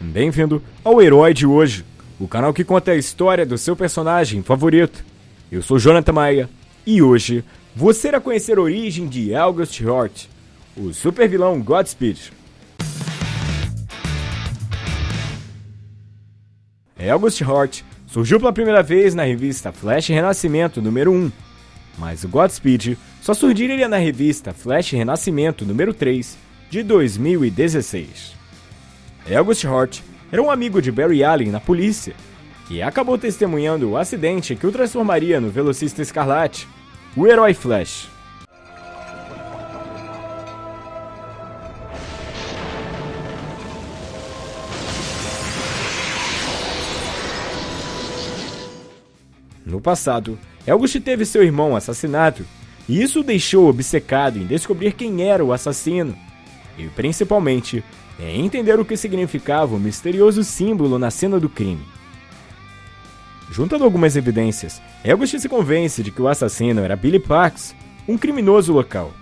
Bem-vindo ao Herói de Hoje, o canal que conta a história do seu personagem favorito. Eu sou Jonathan Maia e hoje você irá conhecer a origem de August Hort, o supervilão Godspeed. August Hort surgiu pela primeira vez na revista Flash Renascimento número 1, mas o Godspeed só surgiria na revista Flash Renascimento número 3 de 2016. August Hort era um amigo de Barry Allen na polícia, que acabou testemunhando o acidente que o transformaria no velocista escarlate, o herói Flash. No passado, August teve seu irmão assassinado, e isso o deixou obcecado em descobrir quem era o assassino, e principalmente em entender o que significava o misterioso símbolo na cena do crime. Juntando algumas evidências, August se convence de que o assassino era Billy Parks, um criminoso local.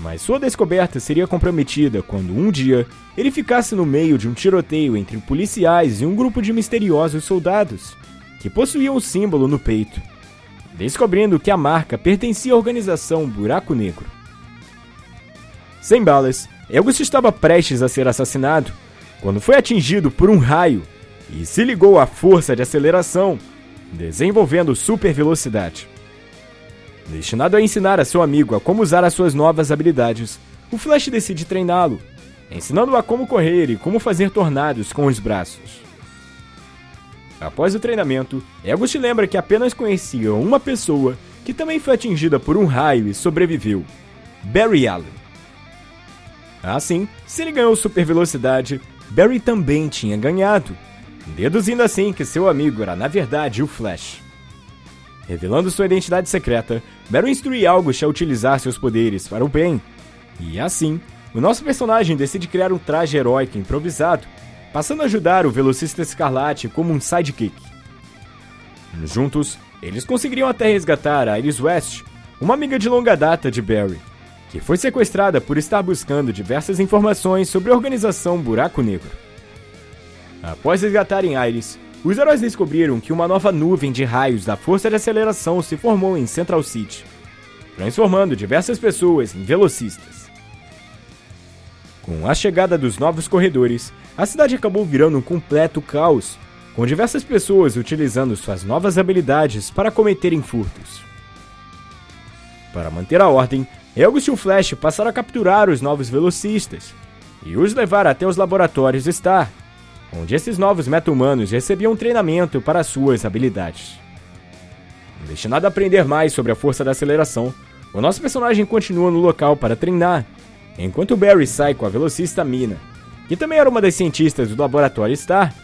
Mas sua descoberta seria comprometida quando um dia ele ficasse no meio de um tiroteio entre policiais e um grupo de misteriosos soldados que possuíam o símbolo no peito, descobrindo que a marca pertencia à organização Buraco Negro. Sem balas, August estava prestes a ser assassinado quando foi atingido por um raio e se ligou à força de aceleração, desenvolvendo super velocidade. Destinado a ensinar a seu amigo a como usar as suas novas habilidades, o Flash decide treiná-lo, ensinando-o a como correr e como fazer tornados com os braços. Após o treinamento, August lembra que apenas conhecia uma pessoa que também foi atingida por um raio e sobreviveu: Barry Allen. Assim, se ele ganhou super velocidade, Barry também tinha ganhado, deduzindo assim que seu amigo era na verdade o Flash. Revelando sua identidade secreta, Barry instrui August a utilizar seus poderes para o bem. E assim, o nosso personagem decide criar um traje heróico improvisado, passando a ajudar o velocista Escarlate como um sidekick. Juntos, eles conseguiriam até resgatar a Iris West, uma amiga de longa data de Barry, que foi sequestrada por estar buscando diversas informações sobre a organização Buraco Negro. Após resgatarem Iris, os heróis descobriram que uma nova nuvem de raios da força de aceleração se formou em Central City, transformando diversas pessoas em velocistas. Com a chegada dos novos corredores, a cidade acabou virando um completo caos, com diversas pessoas utilizando suas novas habilidades para cometerem furtos. Para manter a ordem, Elgos e o Flash passaram a capturar os novos velocistas e os levar até os laboratórios Star, onde esses novos meta-humanos recebiam treinamento para suas habilidades. Destinado a aprender mais sobre a força da aceleração, o nosso personagem continua no local para treinar, enquanto Barry sai com a velocista Mina, que também era uma das cientistas do laboratório Star,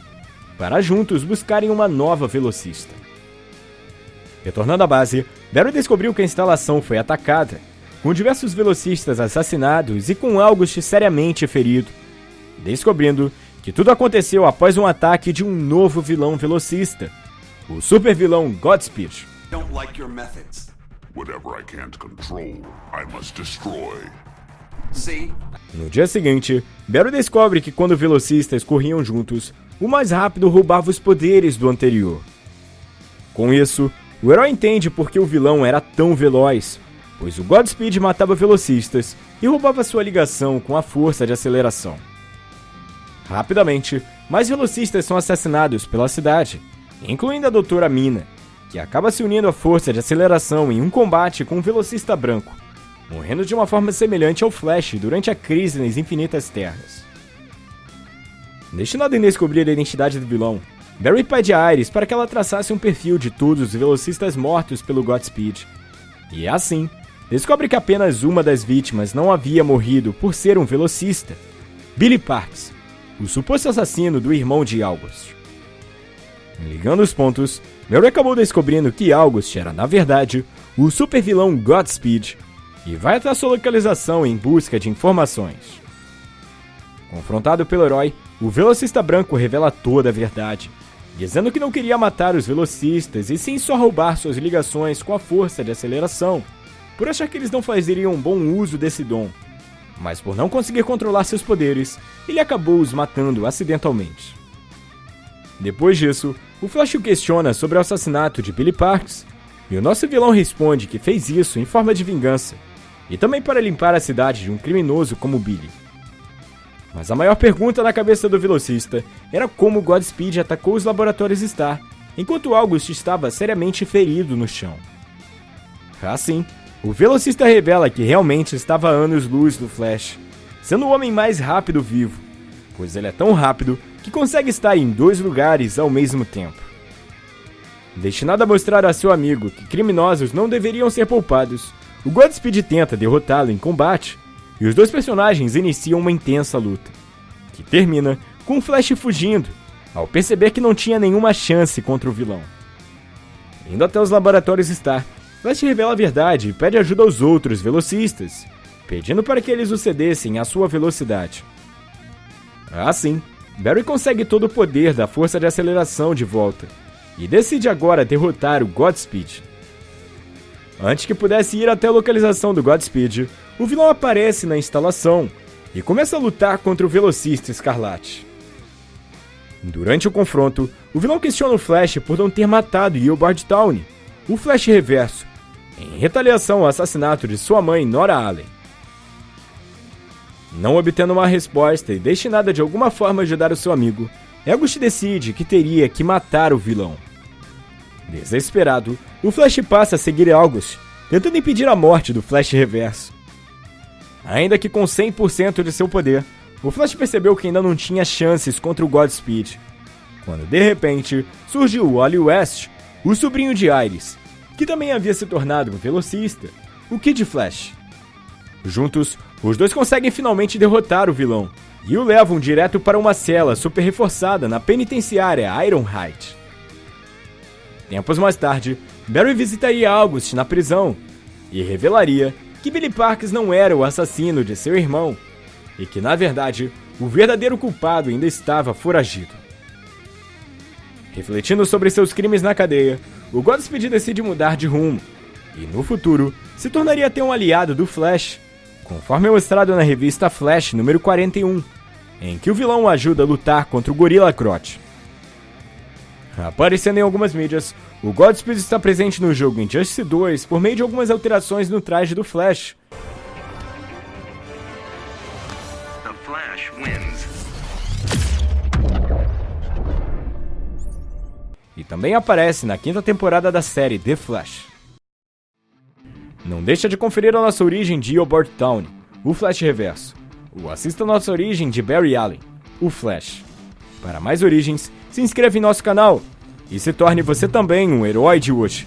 para juntos buscarem uma nova velocista. Retornando à base, Barry descobriu que a instalação foi atacada com diversos velocistas assassinados e com August seriamente ferido, descobrindo que tudo aconteceu após um ataque de um novo vilão velocista, o super vilão Godspeed. No dia seguinte, Barry descobre que quando velocistas corriam juntos, o mais rápido roubava os poderes do anterior. Com isso, o herói entende por que o vilão era tão veloz pois o Godspeed matava velocistas e roubava sua ligação com a força de aceleração. Rapidamente, mais velocistas são assassinados pela cidade, incluindo a Doutora Mina, que acaba se unindo à força de aceleração em um combate com um velocista branco, morrendo de uma forma semelhante ao Flash durante a crise nas Infinitas Terras. Destinado em descobrir a identidade do vilão, Barry pede a Iris para que ela traçasse um perfil de todos os velocistas mortos pelo Godspeed, e assim descobre que apenas uma das vítimas não havia morrido por ser um velocista, Billy Parks, o suposto assassino do irmão de August. Ligando os pontos, Mary acabou descobrindo que August era, na verdade, o supervilão Godspeed e vai até sua localização em busca de informações. Confrontado pelo herói, o velocista branco revela toda a verdade, dizendo que não queria matar os velocistas e sim só roubar suas ligações com a força de aceleração por achar que eles não fazeriam um bom uso desse dom, mas por não conseguir controlar seus poderes, ele acabou os matando acidentalmente. Depois disso, o Flash o questiona sobre o assassinato de Billy Parks, e o nosso vilão responde que fez isso em forma de vingança, e também para limpar a cidade de um criminoso como Billy. Mas a maior pergunta na cabeça do velocista era como Godspeed atacou os laboratórios Star, enquanto August estava seriamente ferido no chão. Assim, o velocista revela que realmente estava a anos-luz do Flash, sendo o homem mais rápido vivo, pois ele é tão rápido que consegue estar em dois lugares ao mesmo tempo. Destinado a mostrar a seu amigo que criminosos não deveriam ser poupados, o Godspeed tenta derrotá-lo em combate, e os dois personagens iniciam uma intensa luta, que termina com o Flash fugindo, ao perceber que não tinha nenhuma chance contra o vilão. Indo até os laboratórios Star, Flash revela a verdade e pede ajuda aos outros velocistas, pedindo para que eles o cedessem à sua velocidade. Assim, Barry consegue todo o poder da força de aceleração de volta e decide agora derrotar o Godspeed. Antes que pudesse ir até a localização do Godspeed, o vilão aparece na instalação e começa a lutar contra o velocista Escarlate. Durante o confronto, o vilão questiona o Flash por não ter matado Gilbert Town, o Flash Reverso, em retaliação ao assassinato de sua mãe Nora Allen. Não obtendo uma resposta e destinada de alguma forma a ajudar o seu amigo, August decide que teria que matar o vilão. Desesperado, o Flash passa a seguir August, tentando impedir a morte do Flash Reverso. Ainda que com 100% de seu poder, o Flash percebeu que ainda não tinha chances contra o Godspeed, quando de repente surgiu Wally West, o sobrinho de Iris, que também havia se tornado um velocista, o Kid Flash. Juntos, os dois conseguem finalmente derrotar o vilão e o levam direto para uma cela super reforçada na penitenciária Ironhide. Tempos mais tarde, Barry visitaria August na prisão e revelaria que Billy Parks não era o assassino de seu irmão e que, na verdade, o verdadeiro culpado ainda estava foragido. Refletindo sobre seus crimes na cadeia, o Godspeed decide mudar de rumo, e no futuro se tornaria até um aliado do Flash, conforme mostrado na revista Flash número 41, em que o vilão o ajuda a lutar contra o Gorilla Grodd. Aparecendo em algumas mídias, o Godspeed está presente no jogo Injustice 2 por meio de algumas alterações no traje do Flash. The Flash wins. E também aparece na quinta temporada da série The Flash. Não deixa de conferir a nossa origem de Gilbert Town, o Flash Reverso, ou assista a nossa origem de Barry Allen, o Flash. Para mais origens, se inscreva em nosso canal e se torne você também um herói de hoje.